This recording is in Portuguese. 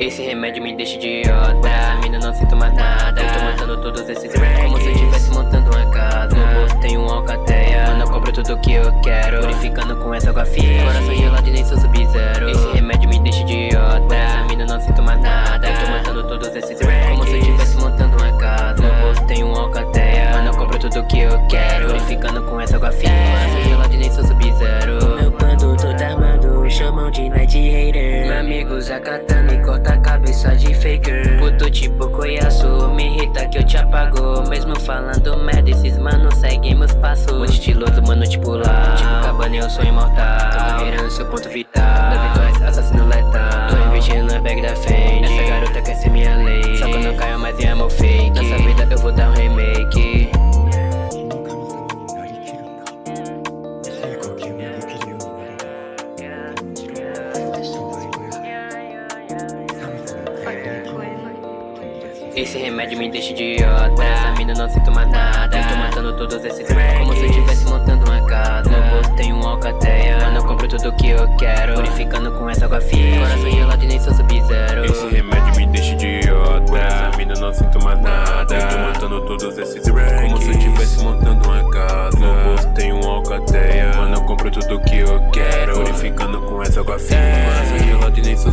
Esse remédio me deixa idiota. Essa mina não sinto mais nada. Eu tô montando todos esses ranks Como se eu estivesse montando uma casa. No bolso tem um alcateia. Mano, eu compro tudo que eu quero. Purificando com essa água fria. Coração gelado e nem sou sub-zero. Esse remédio me deixa idiota. Essa mina não sinto mais nada. Eu tô montando todos esses ranks Como se eu estivesse montando uma casa. No bolso tem um alcateia. Mano, eu compro tudo que eu quero. Purificando com essa água fria. Coração gelado e nem sou sub-zero usa katana e corta a cabeça de faker Puto tipo coiaço, me irrita que eu te apago. Mesmo falando merda, esses mano seguem meus passos. Muito estiloso, mano, tipo lá. Tipo cabana, eu sou imortal. Tô carreirando seu ponto vital. Da vitória, assassino letal. Tô investindo na bag da Fendi. Essa garota quer ser minha lei Só que eu não caio mais em amor fake. Nessa vida eu vou dar um Esse remédio me deixa idiota. Mina não sinto mais nada. Tô matando todos esses ranks Como se eu estivesse montando uma casa. No bolso tem um alcateia. Mano, eu compro tudo que eu quero. Purificando com essa água fria. Coração gelado e nem sou sub-zero. Esse remédio me deixa idiota. Mina não sinto mais nada. Tô matando todos esses ranks Como se eu estivesse montando uma casa. No bolso tem um alcateia. Mano, eu compro tudo que eu quero. Purificando com essa água fria. Coração gelado e nem sou